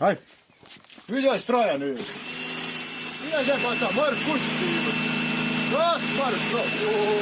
Hay. Видясь троя nu. Vidēs jāpārstāv, varas kuģis. Tas varas nav.